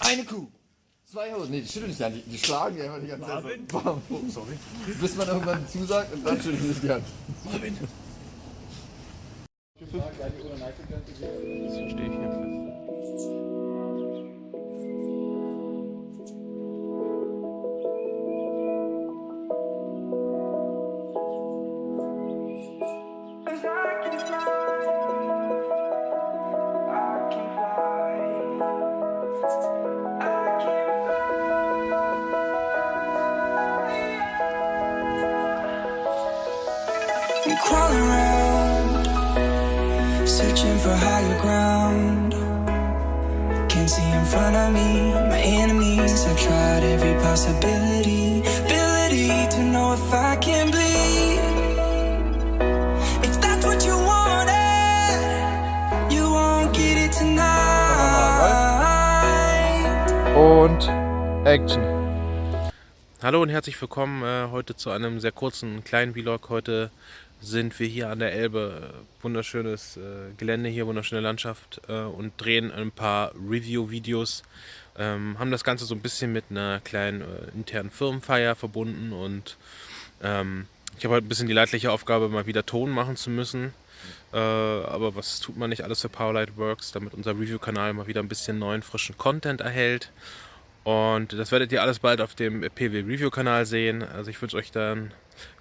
Eine Kuh. Zwei Hosen. Nee, die schütteln nicht die Hand. Die, die schlagen einfach die ganze Zeit so. Bam. Sorry. Bis man irgendwann zusagt und dann schütteln sie sich die Hand. Marvin. Das verstehe ich jedenfalls. Cause around, searching for higher ground. Can't see in front of me, my enemies. I've tried every possibility, ability to know if I can bleed. If that's what you wanted, you won't get it tonight. Und Action. Hallo und herzlich willkommen äh, heute zu einem sehr kurzen kleinen Vlog. Heute sind wir hier an der Elbe. Wunderschönes äh, Gelände hier, wunderschöne Landschaft äh, und drehen ein paar Review-Videos. Ähm, haben das Ganze so ein bisschen mit einer kleinen äh, internen Firmenfeier verbunden und ähm, ich habe heute ein bisschen die leidliche Aufgabe, mal wieder Ton machen zu müssen. Äh, aber was tut man nicht alles für Powerlight Works, damit unser Review-Kanal mal wieder ein bisschen neuen, frischen Content erhält. Und das werdet ihr alles bald auf dem PW Review Kanal sehen. Also ich wünsche euch dann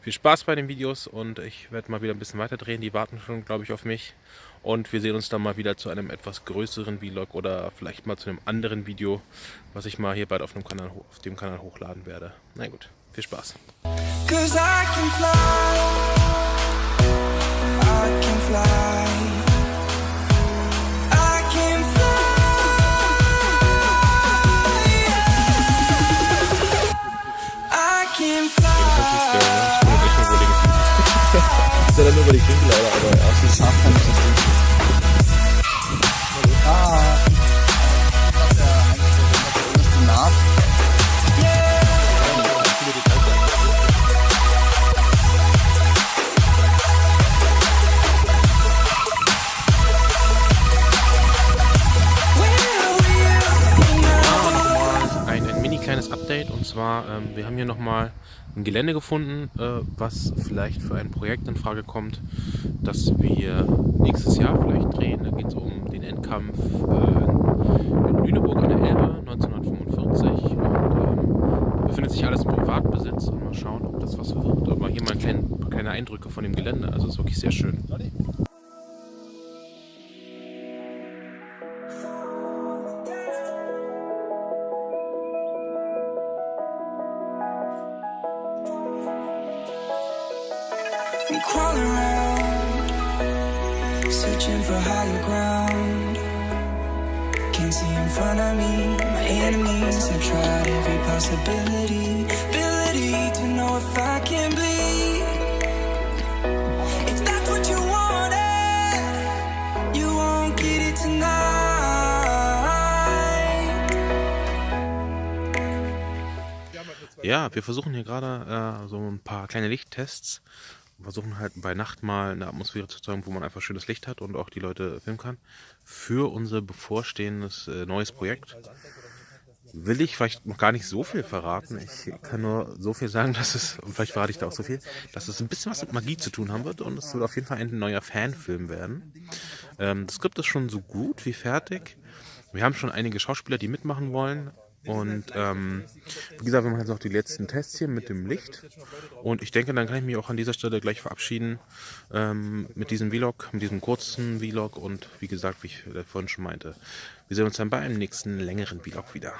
viel Spaß bei den Videos und ich werde mal wieder ein bisschen weiter drehen. Die warten schon, glaube ich, auf mich. Und wir sehen uns dann mal wieder zu einem etwas größeren Vlog oder vielleicht mal zu einem anderen Video, was ich mal hier bald auf dem Kanal, auf dem Kanal hochladen werde. Na gut, viel Spaß. Ist ja dann nur über die Klinke leider, aber ja. Update und zwar, ähm, wir haben hier nochmal ein Gelände gefunden, äh, was vielleicht für ein Projekt in Frage kommt, das wir nächstes Jahr vielleicht drehen. Da geht es um den Endkampf äh, in Lüneburg an der Elbe 1945 und ähm, befindet sich alles im Privatbesitz und mal schauen, ob das was wird. Aber hier mal kleine, kleine Eindrücke von dem Gelände, also es ist wirklich sehr schön. I'm in front of me, my enemies. Every possibility, ability to know if I can bleed. If that's what you wanted. Ja, wir versuchen hier gerade äh, so ein paar kleine Lichttests. Versuchen halt bei Nacht mal eine Atmosphäre zu zeigen, wo man einfach schönes Licht hat und auch die Leute filmen kann. Für unser bevorstehendes äh, neues Projekt will ich vielleicht noch gar nicht so viel verraten. Ich kann nur so viel sagen, dass es, und vielleicht verrate ich da auch so viel, dass es ein bisschen was mit Magie zu tun haben wird und es wird auf jeden Fall ein neuer Fanfilm werden. Ähm, das Skript ist schon so gut wie fertig. Wir haben schon einige Schauspieler, die mitmachen wollen. Und ähm, wie gesagt, wir machen jetzt noch die letzten Tests hier mit dem Licht. Und ich denke, dann kann ich mich auch an dieser Stelle gleich verabschieden ähm, mit diesem Vlog, mit diesem kurzen Vlog. Und wie gesagt, wie ich äh, vorhin schon meinte, wir sehen uns dann bei einem nächsten längeren Vlog wieder.